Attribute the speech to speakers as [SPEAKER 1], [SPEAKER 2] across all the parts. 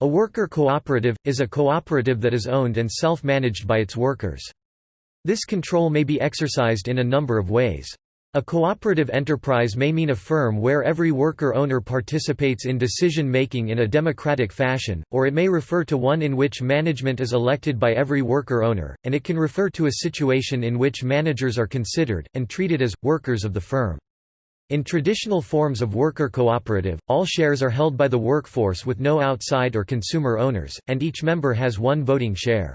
[SPEAKER 1] A worker cooperative, is a cooperative that is owned and self-managed by its workers. This control may be exercised in a number of ways. A cooperative enterprise may mean a firm where every worker-owner participates in decision-making in a democratic fashion, or it may refer to one in which management is elected by every worker-owner, and it can refer to a situation in which managers are considered, and treated as, workers of the firm. In traditional forms of worker cooperative, all shares are held by the workforce with no outside or consumer owners, and each member has one voting share.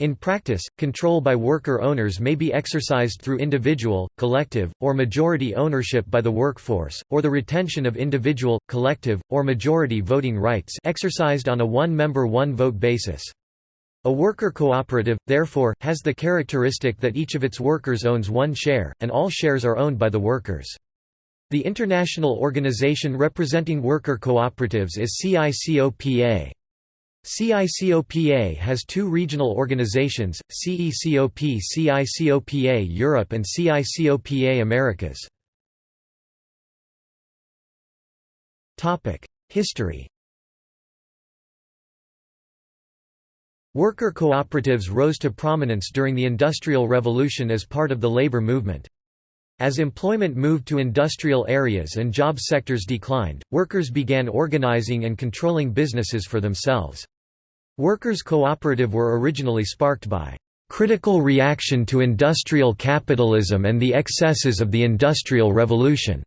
[SPEAKER 1] In practice, control by worker owners may be exercised through individual, collective, or majority ownership by the workforce, or the retention of individual, collective, or majority voting rights exercised on a one-member one-vote basis. A worker cooperative, therefore, has the characteristic that each of its workers owns one share, and all shares are owned by the workers. The international organization representing worker cooperatives is CICOPA. CICOPA has two regional organizations, CECOP CICOPA Europe and CICOPA Americas. History Worker cooperatives rose to prominence during the Industrial Revolution as part of the labor movement. As employment moved to industrial areas and job sectors declined, workers began organizing and controlling businesses for themselves. Workers' cooperative were originally sparked by critical reaction to industrial capitalism and the excesses of the Industrial Revolution.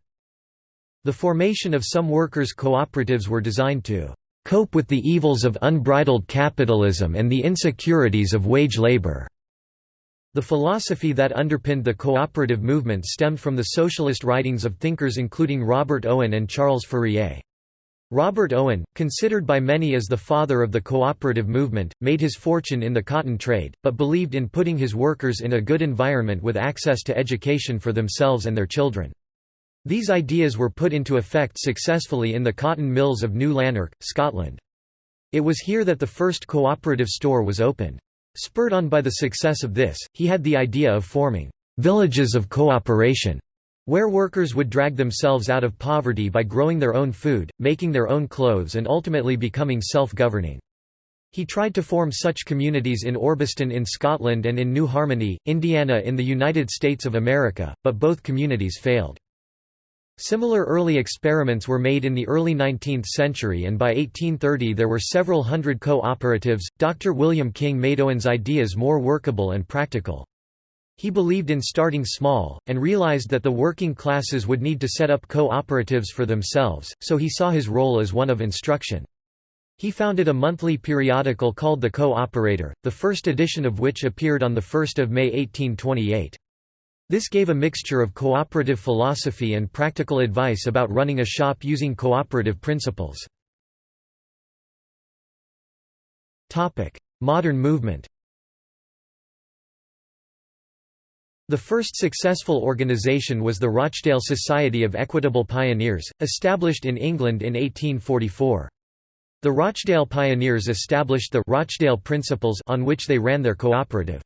[SPEAKER 1] The formation of some workers' cooperatives were designed to cope with the evils of unbridled capitalism and the insecurities of wage labor. The philosophy that underpinned the cooperative movement stemmed from the socialist writings of thinkers including Robert Owen and Charles Fourier. Robert Owen, considered by many as the father of the cooperative movement, made his fortune in the cotton trade, but believed in putting his workers in a good environment with access to education for themselves and their children. These ideas were put into effect successfully in the cotton mills of New Lanark, Scotland. It was here that the first cooperative store was opened. Spurred on by the success of this, he had the idea of forming villages of cooperation, where workers would drag themselves out of poverty by growing their own food, making their own clothes and ultimately becoming self-governing. He tried to form such communities in Orbiston in Scotland and in New Harmony, Indiana in the United States of America, but both communities failed. Similar early experiments were made in the early 19th century and by 1830 there were several hundred co-operatives. Dr. William King made Owen's ideas more workable and practical. He believed in starting small, and realized that the working classes would need to set up co-operatives for themselves, so he saw his role as one of instruction. He founded a monthly periodical called The Co-Operator, the first edition of which appeared on 1 May 1828. This gave a mixture of cooperative philosophy and practical advice about running a shop using cooperative principles. Modern movement The first successful organisation was the Rochdale Society of Equitable Pioneers, established in England in 1844. The Rochdale Pioneers established the Rochdale Principles on which they ran their cooperative.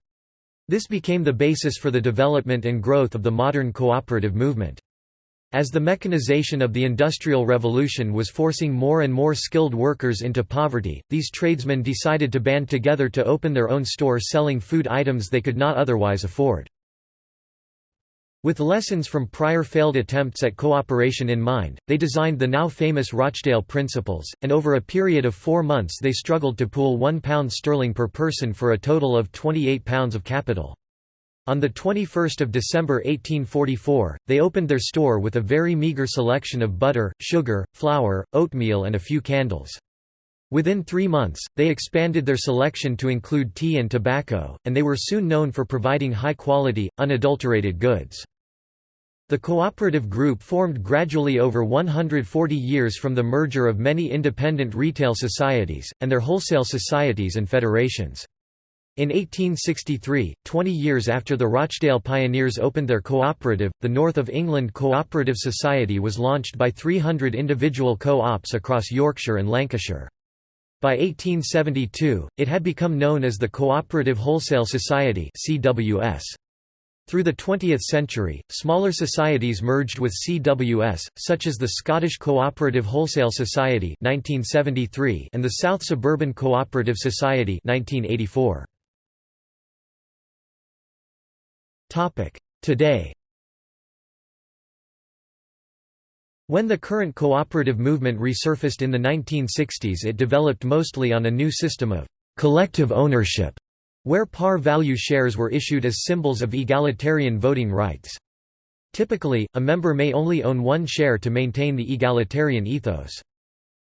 [SPEAKER 1] This became the basis for the development and growth of the modern cooperative movement. As the mechanization of the Industrial Revolution was forcing more and more skilled workers into poverty, these tradesmen decided to band together to open their own store selling food items they could not otherwise afford. With lessons from prior failed attempts at cooperation in mind, they designed the now famous Rochdale Principles, and over a period of four months they struggled to pool £1 sterling per person for a total of £28 of capital. On 21 December 1844, they opened their store with a very meagre selection of butter, sugar, flour, oatmeal and a few candles. Within three months, they expanded their selection to include tea and tobacco, and they were soon known for providing high-quality, unadulterated goods. The cooperative group formed gradually over 140 years from the merger of many independent retail societies, and their wholesale societies and federations. In 1863, 20 years after the Rochdale Pioneers opened their cooperative, the North of England Cooperative Society was launched by 300 individual co-ops across Yorkshire and Lancashire. By 1872, it had become known as the Cooperative Wholesale Society CWS. Through the 20th century, smaller societies merged with CWS, such as the Scottish Cooperative Wholesale Society 1973 and the South Suburban Cooperative Society 1984. Today When the current cooperative movement resurfaced in the 1960s it developed mostly on a new system of «collective ownership» where par value shares were issued as symbols of egalitarian voting rights. Typically, a member may only own one share to maintain the egalitarian ethos.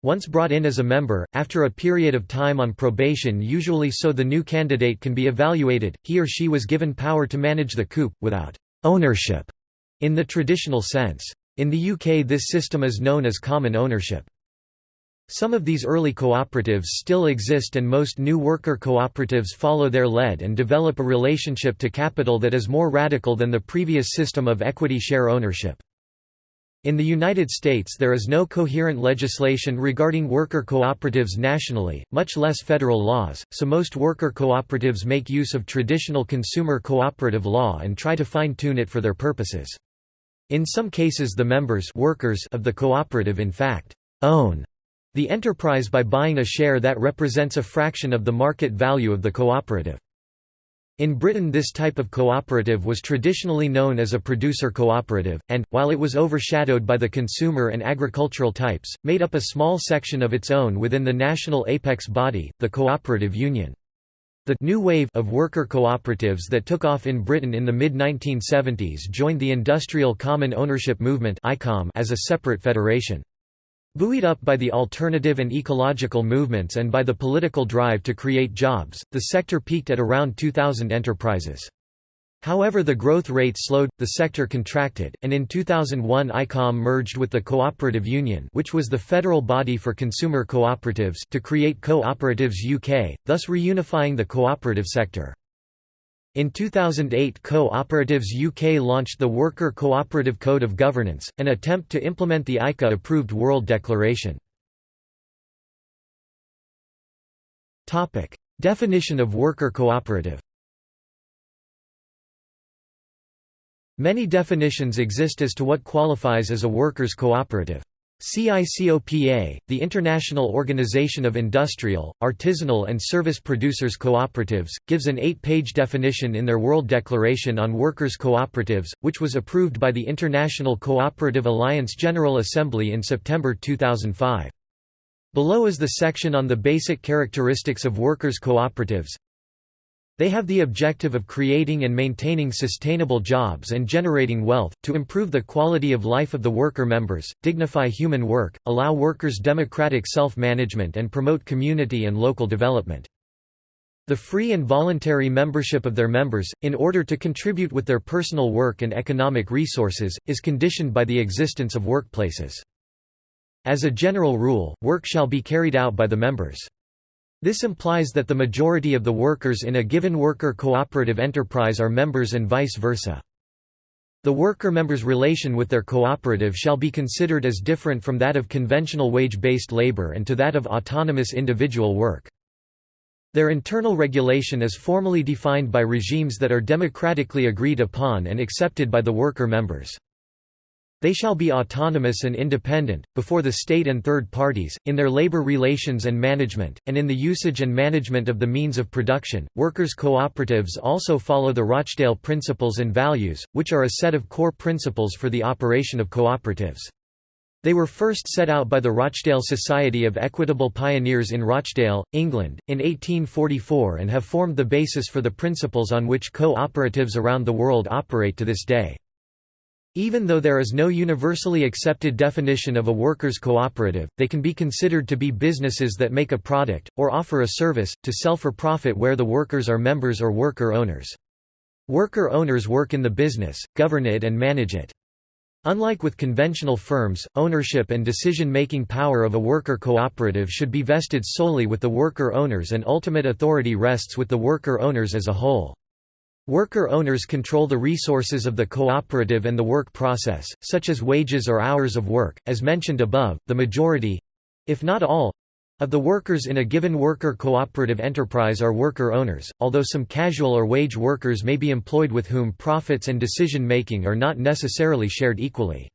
[SPEAKER 1] Once brought in as a member, after a period of time on probation usually so the new candidate can be evaluated, he or she was given power to manage the coup, without «ownership» in the traditional sense. In the UK this system is known as common ownership. Some of these early cooperatives still exist and most new worker cooperatives follow their lead and develop a relationship to capital that is more radical than the previous system of equity share ownership. In the United States there is no coherent legislation regarding worker cooperatives nationally, much less federal laws, so most worker cooperatives make use of traditional consumer cooperative law and try to fine-tune it for their purposes. In some cases the members workers of the cooperative in fact, own the enterprise by buying a share that represents a fraction of the market value of the cooperative. In Britain this type of cooperative was traditionally known as a producer cooperative, and, while it was overshadowed by the consumer and agricultural types, made up a small section of its own within the national apex body, the cooperative union. The new wave of worker cooperatives that took off in Britain in the mid-1970s joined the Industrial Common Ownership Movement as a separate federation. Buoyed up by the alternative and ecological movements and by the political drive to create jobs, the sector peaked at around 2,000 enterprises. However the growth rate slowed, the sector contracted, and in 2001 ICOM merged with the Cooperative Union which was the federal body for consumer cooperatives to create Co-operatives UK, thus reunifying the cooperative sector. In 2008 Co-operatives UK launched the Worker Cooperative Code of Governance, an attempt to implement the ICA-approved World Declaration. Definition of worker cooperative Many definitions exist as to what qualifies as a workers' cooperative. CICOPA, the International Organization of Industrial, Artisanal and Service Producers Cooperatives, gives an eight-page definition in their World Declaration on Workers' Cooperatives, which was approved by the International Cooperative Alliance General Assembly in September 2005. Below is the section on the basic characteristics of workers' cooperatives. They have the objective of creating and maintaining sustainable jobs and generating wealth, to improve the quality of life of the worker members, dignify human work, allow workers democratic self-management and promote community and local development. The free and voluntary membership of their members, in order to contribute with their personal work and economic resources, is conditioned by the existence of workplaces. As a general rule, work shall be carried out by the members. This implies that the majority of the workers in a given worker cooperative enterprise are members and vice versa. The worker members' relation with their cooperative shall be considered as different from that of conventional wage-based labor and to that of autonomous individual work. Their internal regulation is formally defined by regimes that are democratically agreed upon and accepted by the worker members. They shall be autonomous and independent, before the state and third parties, in their labor relations and management, and in the usage and management of the means of production. Workers' cooperatives also follow the Rochdale Principles and Values, which are a set of core principles for the operation of cooperatives. They were first set out by the Rochdale Society of Equitable Pioneers in Rochdale, England, in 1844 and have formed the basis for the principles on which co-operatives around the world operate to this day. Even though there is no universally accepted definition of a workers' cooperative, they can be considered to be businesses that make a product, or offer a service, to sell for profit where the workers are members or worker owners. Worker owners work in the business, govern it and manage it. Unlike with conventional firms, ownership and decision-making power of a worker cooperative should be vested solely with the worker owners and ultimate authority rests with the worker owners as a whole. Worker owners control the resources of the cooperative and the work process, such as wages or hours of work. As mentioned above, the majority if not all Of the workers in a given worker cooperative enterprise are worker owners, although some casual or wage workers may be employed with whom profits and decision-making are not necessarily shared equally.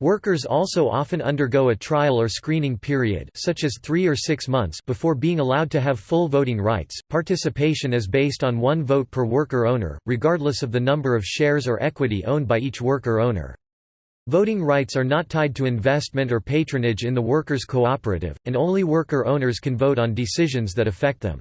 [SPEAKER 1] Workers also often undergo a trial or screening period such as 3 or 6 months before being allowed to have full voting rights. Participation is based on one vote per worker owner, regardless of the number of shares or equity owned by each worker owner. Voting rights are not tied to investment or patronage in the workers' cooperative, and only worker owners can vote on decisions that affect them.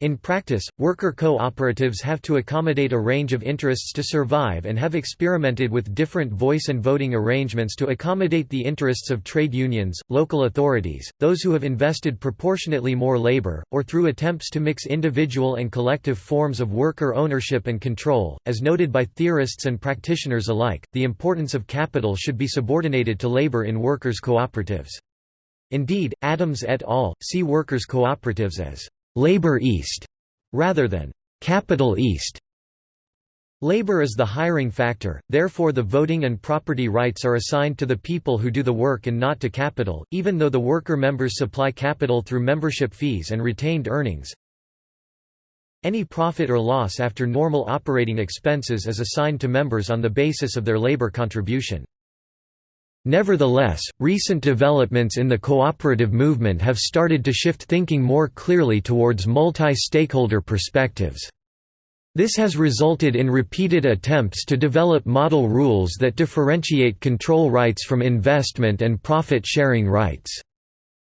[SPEAKER 1] In practice, worker cooperatives have to accommodate a range of interests to survive and have experimented with different voice and voting arrangements to accommodate the interests of trade unions, local authorities, those who have invested proportionately more labor, or through attempts to mix individual and collective forms of worker ownership and control. As noted by theorists and practitioners alike, the importance of capital should be subordinated to labor in workers' cooperatives. Indeed, Adams et al. see workers' cooperatives as labor east rather than capital east. Labor is the hiring factor, therefore the voting and property rights are assigned to the people who do the work and not to capital, even though the worker members supply capital through membership fees and retained earnings. Any profit or loss after normal operating expenses is assigned to members on the basis of their labor contribution. Nevertheless, recent developments in the cooperative movement have started to shift thinking more clearly towards multi-stakeholder perspectives. This has resulted in repeated attempts to develop model rules that differentiate control rights from investment and profit-sharing rights.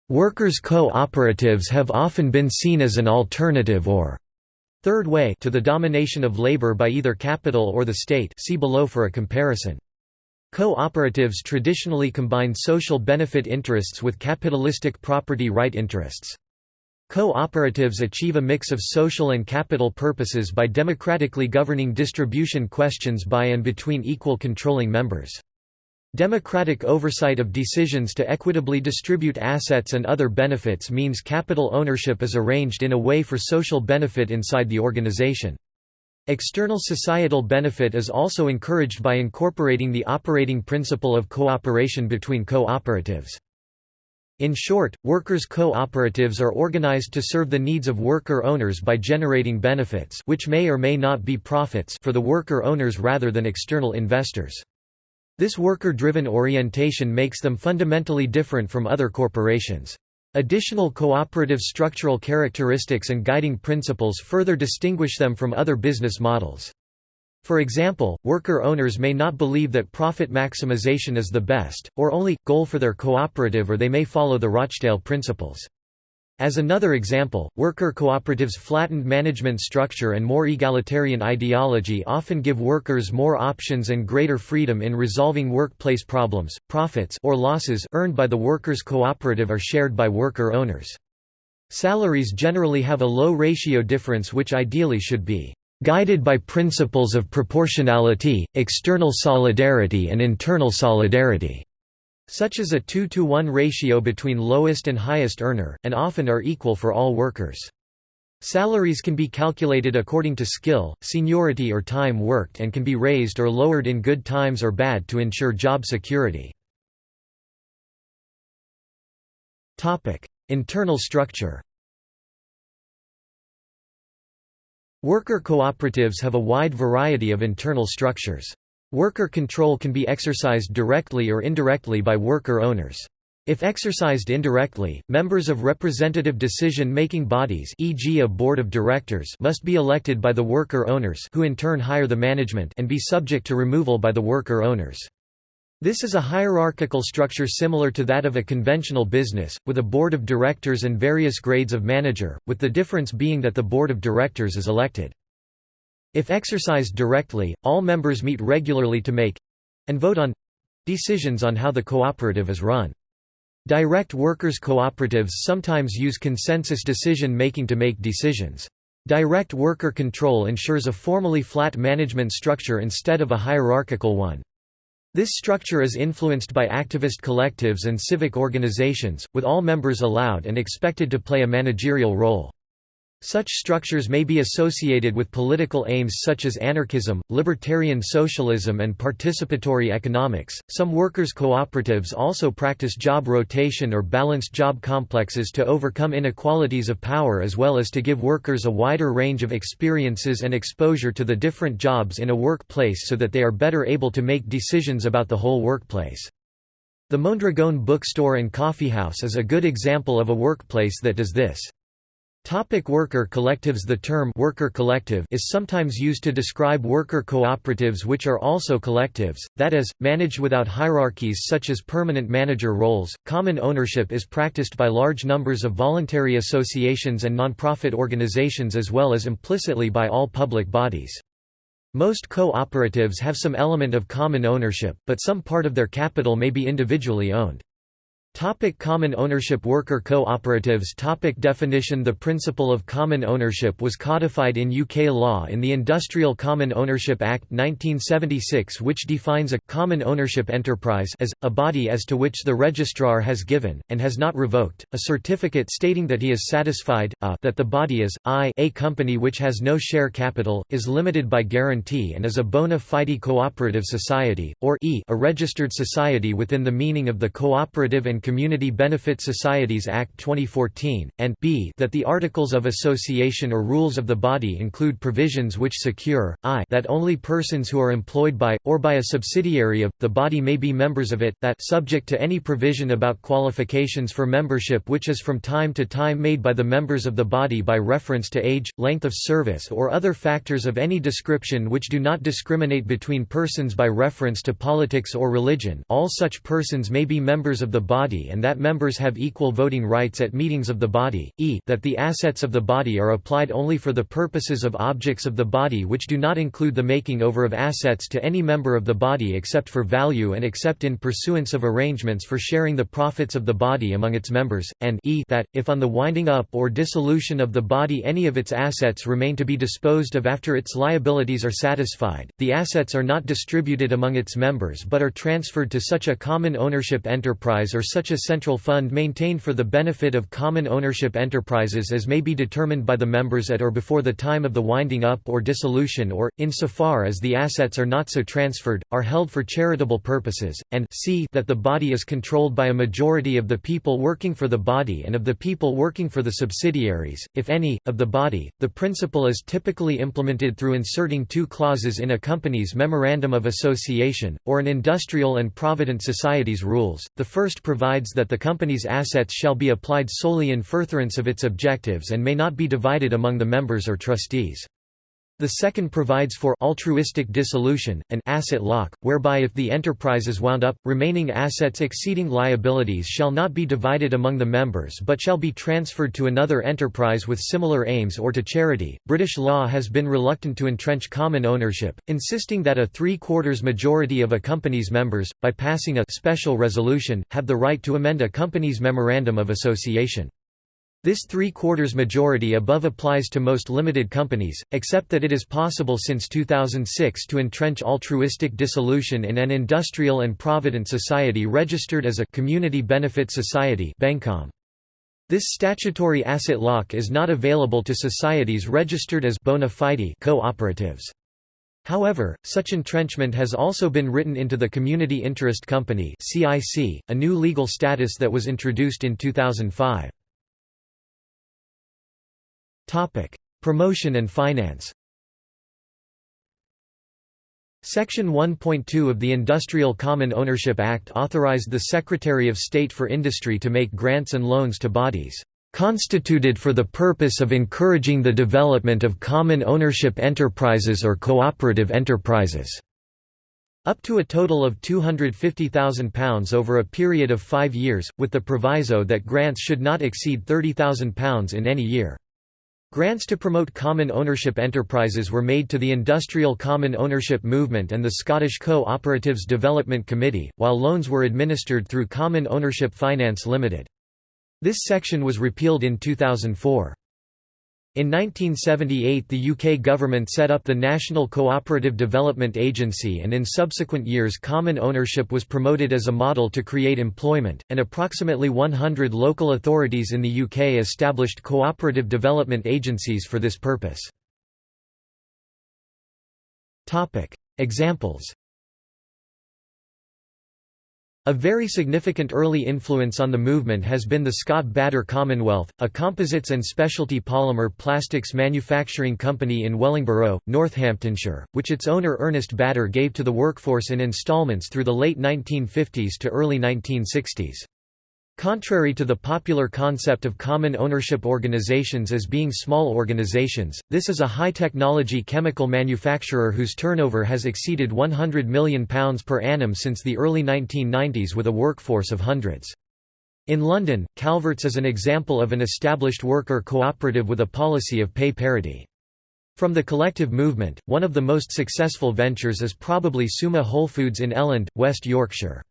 [SPEAKER 1] Workers' cooperatives have often been seen as an alternative or third way to the domination of labor by either capital or the state see below for a comparison. Co-operatives traditionally combine social benefit interests with capitalistic property right interests. Co-operatives achieve a mix of social and capital purposes by democratically governing distribution questions by and between equal controlling members. Democratic oversight of decisions to equitably distribute assets and other benefits means capital ownership is arranged in a way for social benefit inside the organization. External societal benefit is also encouraged by incorporating the operating principle of cooperation between cooperatives. In short, workers' cooperatives are organized to serve the needs of worker owners by generating benefits which may or may not be profits for the worker owners rather than external investors. This worker-driven orientation makes them fundamentally different from other corporations. Additional cooperative structural characteristics and guiding principles further distinguish them from other business models. For example, worker owners may not believe that profit maximization is the best, or only, goal for their cooperative or they may follow the Rochdale principles. As another example, worker cooperatives' flattened management structure and more egalitarian ideology often give workers more options and greater freedom in resolving workplace problems. Profits or losses earned by the workers' cooperative are shared by worker owners. Salaries generally have a low ratio difference which ideally should be guided by principles of proportionality, external solidarity and internal solidarity such as a 2 to 1 ratio between lowest and highest earner, and often are equal for all workers. Salaries can be calculated according to skill, seniority or time worked and can be raised or lowered in good times or bad to ensure job security. Internal structure Worker cooperatives have a wide variety of internal structures. Worker control can be exercised directly or indirectly by worker owners. If exercised indirectly, members of representative decision-making bodies e.g. a board of directors must be elected by the worker owners who in turn hire the management and be subject to removal by the worker owners. This is a hierarchical structure similar to that of a conventional business, with a board of directors and various grades of manager, with the difference being that the board of directors is elected. If exercised directly, all members meet regularly to make—and vote on—decisions on how the cooperative is run. Direct workers' cooperatives sometimes use consensus decision-making to make decisions. Direct worker control ensures a formally flat management structure instead of a hierarchical one. This structure is influenced by activist collectives and civic organizations, with all members allowed and expected to play a managerial role. Such structures may be associated with political aims such as anarchism, libertarian socialism, and participatory economics. Some workers' cooperatives also practice job rotation or balanced job complexes to overcome inequalities of power as well as to give workers a wider range of experiences and exposure to the different jobs in a workplace so that they are better able to make decisions about the whole workplace. The Mondragon bookstore and coffeehouse is a good example of a workplace that does this. Topic worker collectives The term worker collective is sometimes used to describe worker cooperatives which are also collectives, that is, managed without hierarchies such as permanent manager roles. Common ownership is practiced by large numbers of voluntary associations and nonprofit organizations as well as implicitly by all public bodies. Most cooperatives have some element of common ownership, but some part of their capital may be individually owned. Topic common ownership Worker cooperatives Topic Definition The principle of common ownership was codified in UK law in the Industrial Common Ownership Act 1976 which defines a «common ownership enterprise» as, a body as to which the registrar has given, and has not revoked, a certificate stating that he is satisfied, a, that the body is, i a company which has no share capital, is limited by guarantee and is a bona fide cooperative society, or e a registered society within the meaning of the Cooperative and Community Benefit Societies Act 2014, and b that the Articles of Association or rules of the body include provisions which secure, i that only persons who are employed by, or by a subsidiary of, the body may be members of it, that subject to any provision about qualifications for membership which is from time to time made by the members of the body by reference to age, length of service or other factors of any description which do not discriminate between persons by reference to politics or religion. All such persons may be members of the body body and that members have equal voting rights at meetings of the body, e that the assets of the body are applied only for the purposes of objects of the body which do not include the making over of assets to any member of the body except for value and except in pursuance of arrangements for sharing the profits of the body among its members, and e that, if on the winding up or dissolution of the body any of its assets remain to be disposed of after its liabilities are satisfied, the assets are not distributed among its members but are transferred to such a common ownership enterprise or such such a central fund maintained for the benefit of common ownership enterprises as may be determined by the members at or before the time of the winding up or dissolution or, insofar as the assets are not so transferred, are held for charitable purposes, and c that the body is controlled by a majority of the people working for the body and of the people working for the subsidiaries, if any, of the body. The principle is typically implemented through inserting two clauses in a company's Memorandum of Association, or an industrial and provident society's rules. The first provides provides that the company's assets shall be applied solely in furtherance of its objectives and may not be divided among the members or trustees. The second provides for altruistic dissolution, an asset lock, whereby if the enterprise is wound up, remaining assets exceeding liabilities shall not be divided among the members but shall be transferred to another enterprise with similar aims or to charity. British law has been reluctant to entrench common ownership, insisting that a three-quarters majority of a company's members, by passing a special resolution, have the right to amend a company's memorandum of association. This three-quarters majority above applies to most limited companies, except that it is possible since 2006 to entrench altruistic dissolution in an industrial and provident society registered as a community benefit society This statutory asset lock is not available to societies registered as bona fide cooperatives. However, such entrenchment has also been written into the Community Interest Company a new legal status that was introduced in 2005. Topic: Promotion and finance. Section 1.2 of the Industrial Common Ownership Act authorized the Secretary of State for Industry to make grants and loans to bodies constituted for the purpose of encouraging the development of common ownership enterprises or cooperative enterprises." up to a total of £250,000 over a period of five years, with the proviso that grants should not exceed £30,000 in any year. Grants to promote common ownership enterprises were made to the Industrial Common Ownership Movement and the Scottish Co-operatives Development Committee, while loans were administered through Common Ownership Finance Limited. This section was repealed in 2004. In 1978 the UK government set up the National Cooperative Development Agency and in subsequent years common ownership was promoted as a model to create employment, and approximately 100 local authorities in the UK established cooperative development agencies for this purpose. Examples a very significant early influence on the movement has been the Scott Bader Commonwealth, a composites and specialty polymer plastics manufacturing company in Wellingborough, Northamptonshire, which its owner Ernest Bader gave to the workforce in instalments through the late 1950s to early 1960s. Contrary to the popular concept of common ownership organizations as being small organizations, this is a high-technology chemical manufacturer whose turnover has exceeded £100 million per annum since the early 1990s with a workforce of hundreds. In London, Calvert's is an example of an established worker cooperative with a policy of pay parity. From the collective movement, one of the most successful ventures is probably Suma Whole Foods in Elland, West Yorkshire.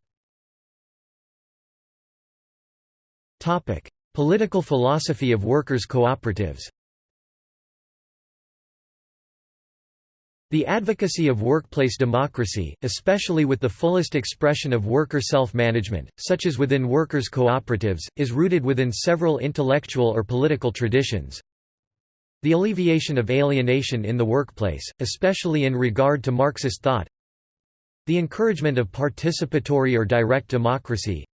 [SPEAKER 1] Topic: Political philosophy of workers' cooperatives. The advocacy of workplace democracy, especially with the fullest expression of worker self-management, such as within workers' cooperatives, is rooted within several intellectual or political traditions. The alleviation of alienation in the workplace, especially in regard to Marxist thought. The encouragement of participatory or direct democracy,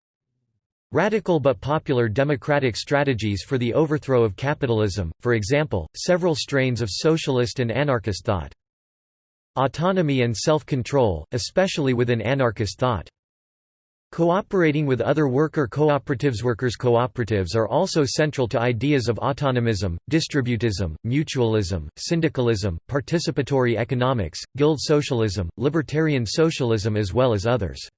[SPEAKER 1] Radical but popular democratic strategies for the overthrow of capitalism, for example, several strains of socialist and anarchist thought. Autonomy and self-control, especially within anarchist thought. Cooperating with other worker cooperatives Workers' cooperatives are also central to ideas of autonomism, distributism, mutualism, syndicalism, participatory economics, guild socialism, libertarian socialism as well as others.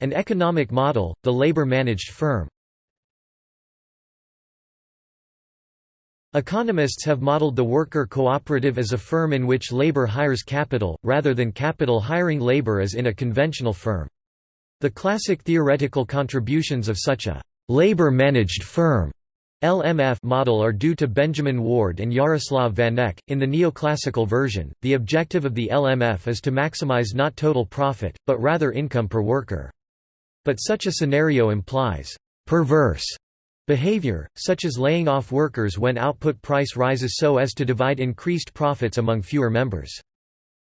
[SPEAKER 1] An economic model, the labor-managed firm Economists have modeled the worker cooperative as a firm in which labor hires capital, rather than capital hiring labor as in a conventional firm. The classic theoretical contributions of such a labor-managed firm LMF model are due to Benjamin Ward and Jaroslav Vanek. In the neoclassical version, the objective of the LMF is to maximize not total profit, but rather income per worker. But such a scenario implies perverse behavior, such as laying off workers when output price rises so as to divide increased profits among fewer members.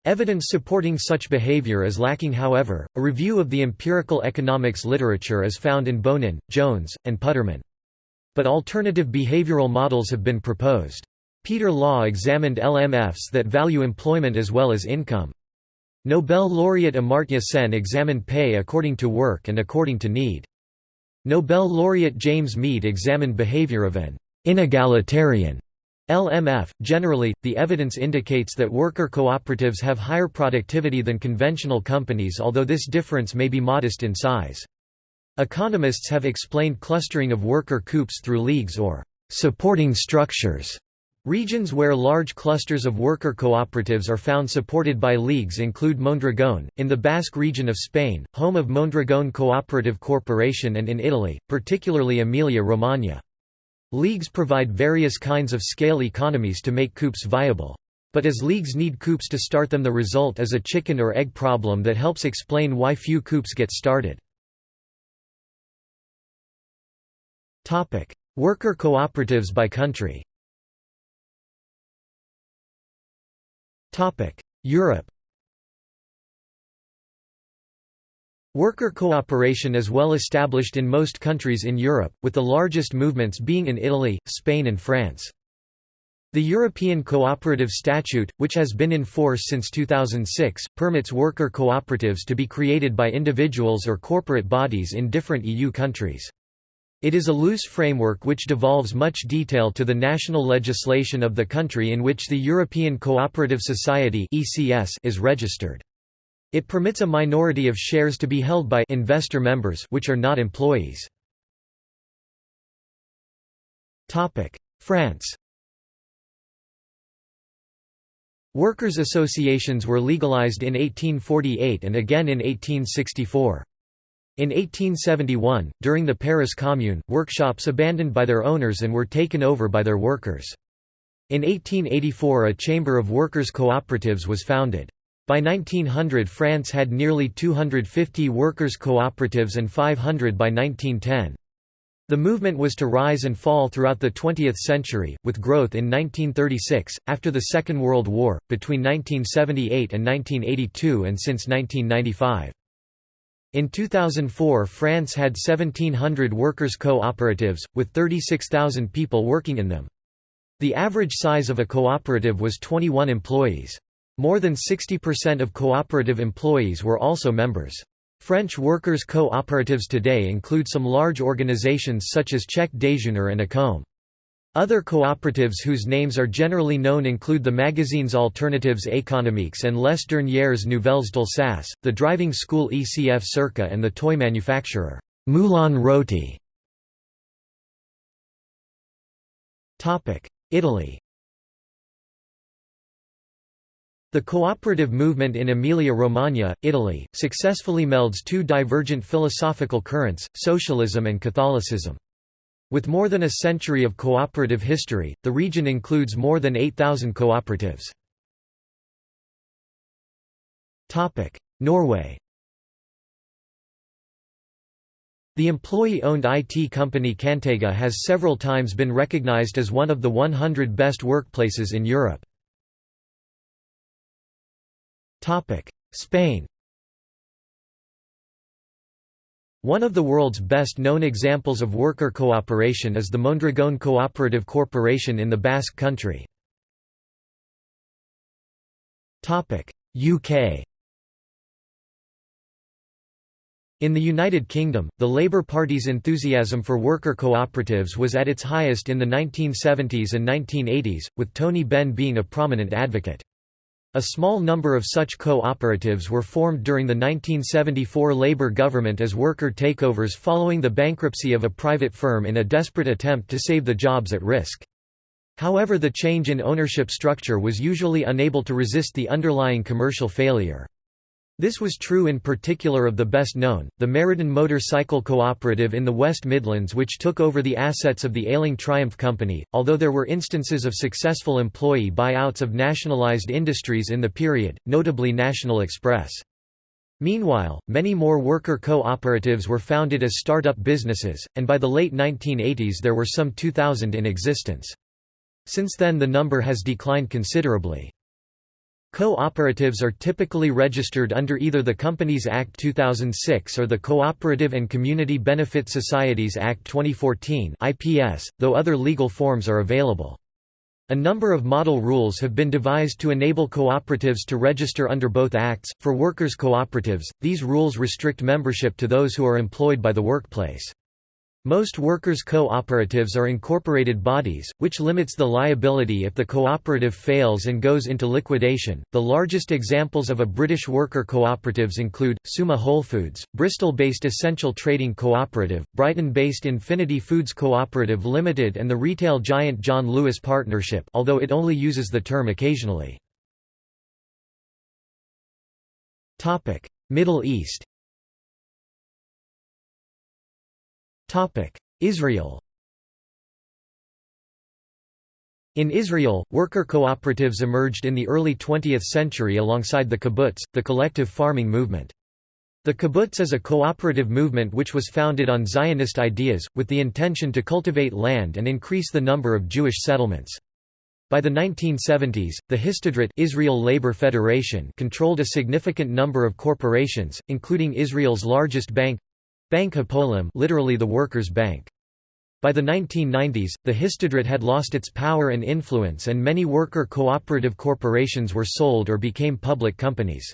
[SPEAKER 1] Evidence supporting such behavior is lacking however, a review of the empirical economics literature is found in Bonin, Jones, and Putterman but alternative behavioral models have been proposed. Peter Law examined LMFs that value employment as well as income. Nobel laureate Amartya Sen examined pay according to work and according to need. Nobel laureate James Meade examined behavior of an inegalitarian LMF. Generally, the evidence indicates that worker cooperatives have higher productivity than conventional companies although this difference may be modest in size. Economists have explained clustering of worker coops through leagues or supporting structures. Regions where large clusters of worker cooperatives are found supported by leagues include Mondragón, in the Basque region of Spain, home of Mondragón Cooperative Corporation and in Italy, particularly Emilia-Romagna. Leagues provide various kinds of scale economies to make coops viable. But as leagues need coops to start them the result is a chicken or egg problem that helps explain why few coops get started. Worker cooperatives by country. Topic: Europe. Worker cooperation is well established in most countries in Europe, with the largest movements being in Italy, Spain and France. The European Cooperative Statute, which has been in force since 2006, permits worker cooperatives to be created by individuals or corporate bodies in different EU countries. It is a loose framework which devolves much detail to the national legislation of the country in which the European Cooperative Society is registered. It permits a minority of shares to be held by investor members which are not employees. France Workers' associations were legalized in 1848 and again in 1864. In 1871, during the Paris Commune, workshops abandoned by their owners and were taken over by their workers. In 1884 a chamber of workers' cooperatives was founded. By 1900 France had nearly 250 workers' cooperatives and 500 by 1910. The movement was to rise and fall throughout the 20th century, with growth in 1936, after the Second World War, between 1978 and 1982 and since 1995. In 2004 France had 1,700 workers' cooperatives, with 36,000 people working in them. The average size of a cooperative was 21 employees. More than 60% of cooperative employees were also members. French workers' cooperatives today include some large organizations such as Chèque Déjeuner and Acome. Other cooperatives whose names are generally known include the magazines Alternatives économiques and Les Dernières Nouvelles d'Alsace, the driving school ECF CERCA and the toy manufacturer, Moulin Roty. Italy The cooperative movement in Emilia-Romagna, Italy, successfully melds two divergent philosophical currents, socialism and Catholicism. With more than a century of cooperative history, the region includes more than 8,000 cooperatives. Norway The employee-owned IT company Kantega has several times been recognized as one of the 100 best workplaces in Europe. Spain One of the world's best-known examples of worker cooperation is the Mondragon Cooperative Corporation in the Basque Country. UK In the United Kingdom, the Labour Party's enthusiasm for worker cooperatives was at its highest in the 1970s and 1980s, with Tony Benn being a prominent advocate. A small number of such co-operatives were formed during the 1974 Labour government as worker takeovers following the bankruptcy of a private firm in a desperate attempt to save the jobs at risk. However the change in ownership structure was usually unable to resist the underlying commercial failure. This was true in particular of the best known, the Meriden Motorcycle Cooperative in the West Midlands which took over the assets of the ailing Triumph Company, although there were instances of successful employee buyouts of nationalised industries in the period, notably National Express. Meanwhile, many more worker co-operatives were founded as start-up businesses, and by the late 1980s there were some 2,000 in existence. Since then the number has declined considerably. Co-operatives are typically registered under either the Companies Act 2006 or the Cooperative and Community Benefit Societies Act 2014 IPS, though other legal forms are available. A number of model rules have been devised to enable cooperatives to register under both acts. For workers' cooperatives, these rules restrict membership to those who are employed by the workplace. Most workers' cooperatives are incorporated bodies, which limits the liability if the cooperative fails and goes into liquidation. The largest examples of a British worker cooperatives include Suma Whole Foods, Bristol-based Essential Trading Cooperative, Brighton-based Infinity Foods Cooperative Limited, and the retail giant John Lewis Partnership, although it only uses the term occasionally. Middle East Israel In Israel, worker cooperatives emerged in the early 20th century alongside the kibbutz, the collective farming movement. The kibbutz is a cooperative movement which was founded on Zionist ideas, with the intention to cultivate land and increase the number of Jewish settlements. By the 1970s, the Histadrut Israel Labor Federation controlled a significant number of corporations, including Israel's largest bank, Bank Hapoalim literally the Workers' Bank. By the 1990s, the Histadrut had lost its power and influence and many worker cooperative corporations were sold or became public companies.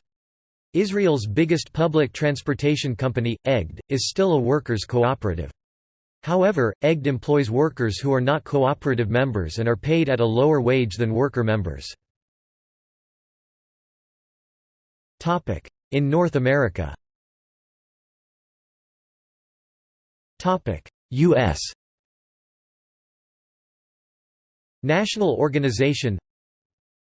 [SPEAKER 1] Israel's biggest public transportation company, Egged, is still a workers' cooperative. However, Egged employs workers who are not cooperative members and are paid at a lower wage than worker members. In North America U.S. National Organization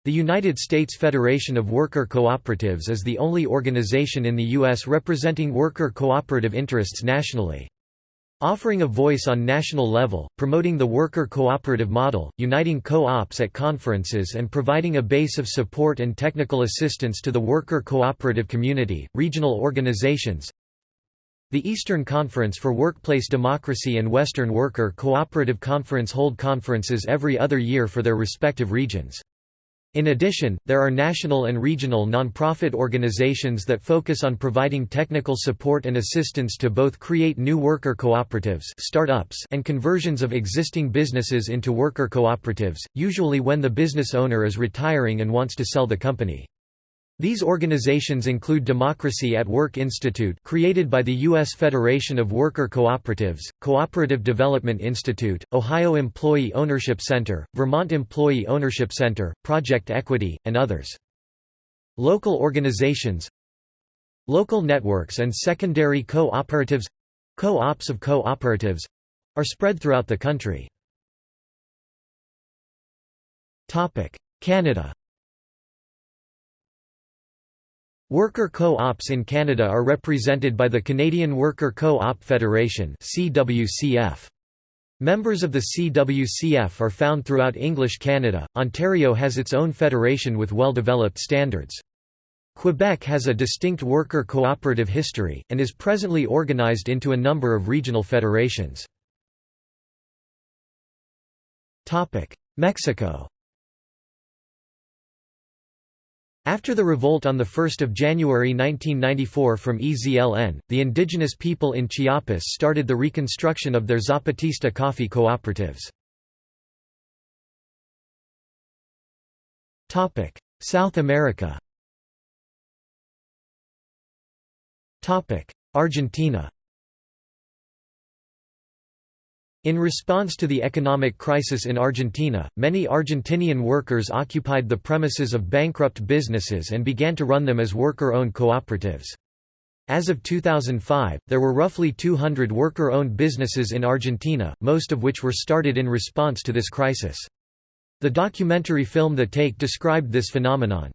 [SPEAKER 1] The United States Federation of Worker Cooperatives is the only organization in the U.S. representing worker cooperative interests nationally. Offering a voice on national level, promoting the worker cooperative model, uniting co-ops at conferences and providing a base of support and technical assistance to the worker cooperative community, regional organizations, the Eastern Conference for Workplace Democracy and Western Worker Cooperative Conference hold conferences every other year for their respective regions. In addition, there are national and regional nonprofit organizations that focus on providing technical support and assistance to both create new worker cooperatives startups and conversions of existing businesses into worker cooperatives, usually when the business owner is retiring and wants to sell the company. These organizations include Democracy at Work Institute created by the U.S. Federation of Worker Cooperatives, Cooperative Development Institute, Ohio Employee Ownership Center, Vermont Employee Ownership Center, Project Equity, and others. Local organizations Local networks and secondary co-operatives co-ops of co-operatives are spread throughout the country. Canada Worker co-ops in Canada are represented by the Canadian Worker Co-op Federation. Members of the CWCF are found throughout English Canada. Ontario has its own federation with well-developed standards. Quebec has a distinct worker cooperative history, and is presently organized into a number of regional federations. Mexico After the revolt on 1 January 1994 from EZLN, the indigenous people in Chiapas started the reconstruction of their Zapatista coffee cooperatives. South America Argentina in response to the economic crisis in Argentina, many Argentinian workers occupied the premises of bankrupt businesses and began to run them as worker-owned cooperatives. As of 2005, there were roughly 200 worker-owned businesses in Argentina, most of which were started in response to this crisis. The documentary film The Take described this phenomenon.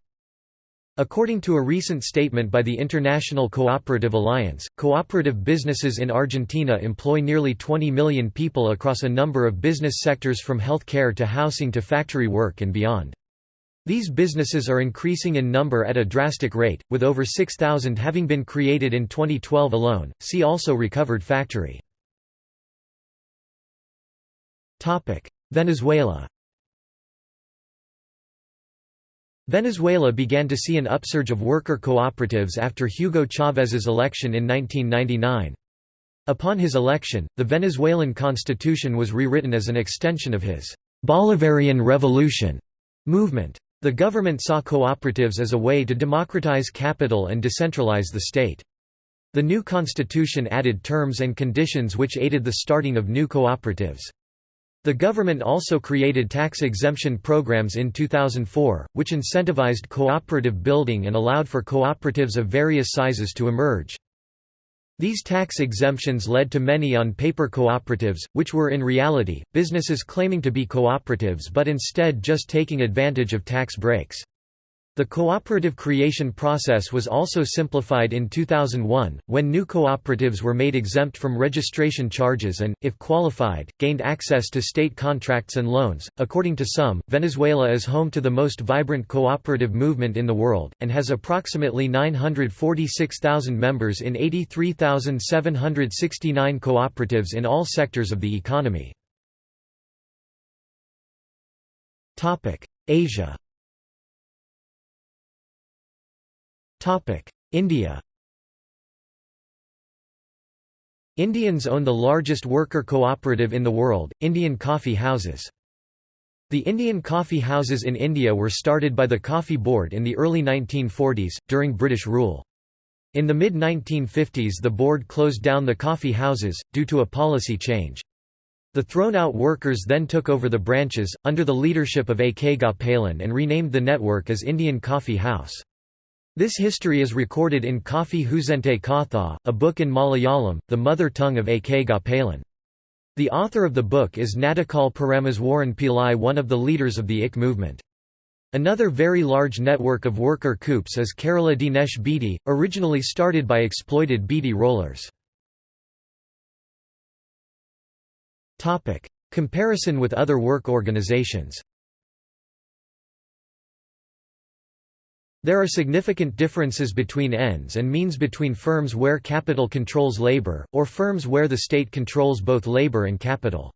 [SPEAKER 1] According to a recent statement by the International Cooperative Alliance, cooperative businesses in Argentina employ nearly 20 million people across a number of business sectors from healthcare to housing to factory work and beyond. These businesses are increasing in number at a drastic rate, with over 6,000 having been created in 2012 alone. See also Recovered Factory. Venezuela Venezuela began to see an upsurge of worker cooperatives after Hugo Chávez's election in 1999. Upon his election, the Venezuelan constitution was rewritten as an extension of his Bolivarian Revolution movement. The government saw cooperatives as a way to democratize capital and decentralize the state. The new constitution added terms and conditions which aided the starting of new cooperatives. The government also created tax exemption programs in 2004, which incentivized cooperative building and allowed for cooperatives of various sizes to emerge. These tax exemptions led to many on-paper cooperatives, which were in reality, businesses claiming to be cooperatives but instead just taking advantage of tax breaks. The cooperative creation process was also simplified in 2001, when new cooperatives were made exempt from registration charges and, if qualified, gained access to state contracts and loans. According to some, Venezuela is home to the most vibrant cooperative movement in the world, and has approximately 946,000 members in 83,769 cooperatives in all sectors of the economy. Asia India Indians own the largest worker cooperative in the world, Indian Coffee Houses. The Indian coffee houses in India were started by the Coffee Board in the early 1940s, during British rule. In the mid-1950s the board closed down the coffee houses, due to a policy change. The thrown-out workers then took over the branches, under the leadership of A. K. Gopalan and renamed the network as Indian Coffee House. This history is recorded in Coffee Housinte Katha, a book in Malayalam, the mother tongue of A. K. Gopalan. The author of the book is Nadakal Parameswaran Pillai one of the leaders of the IC movement. Another very large network of worker coups is Kerala Dinesh Beedi, originally started by exploited beedi rollers. Comparison with other work organizations There are significant differences between ends and means between firms where capital controls labor, or firms where the state controls both labor and capital.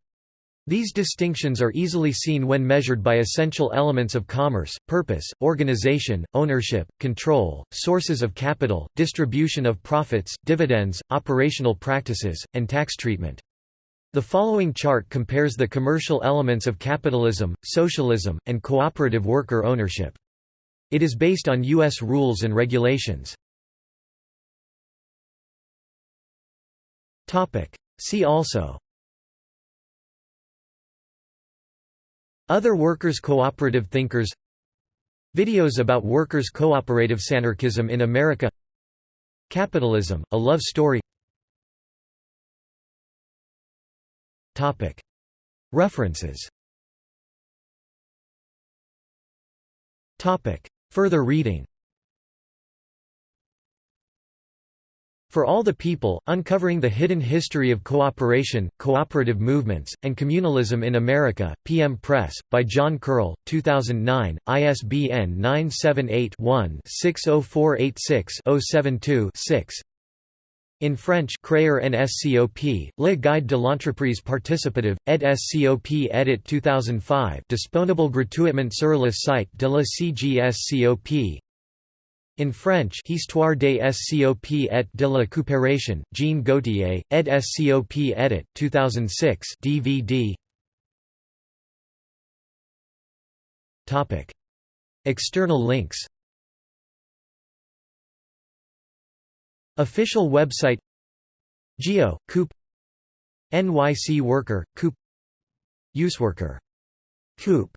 [SPEAKER 1] These distinctions are easily seen when measured by essential elements of commerce, purpose, organization, ownership, control, sources of capital, distribution of profits, dividends, operational practices, and tax treatment. The following chart compares the commercial elements of capitalism, socialism, and cooperative worker ownership. It is based on U.S. rules and regulations. See also. Other workers' cooperative thinkers. Videos about workers' cooperatives anarchism in America. Capitalism, a love story. References Further reading. For All the People, Uncovering the Hidden History of Cooperation, Cooperative Movements, and Communalism in America, PM Press, by John Curl, 2009, ISBN 978-1-60486-072-6 In French Crayer and SCOP, Le Guide de l'entreprise participative, ed SCOP edit 2005 disponible gratuitement sur le site de la CGSCOP in French Histoire des SCOP et de la coopération, Jean Gauthier, ed. SCOP edit. 2006 DVD. External links Official website Geo, Coop NYC Worker, Coop Useworker. Coop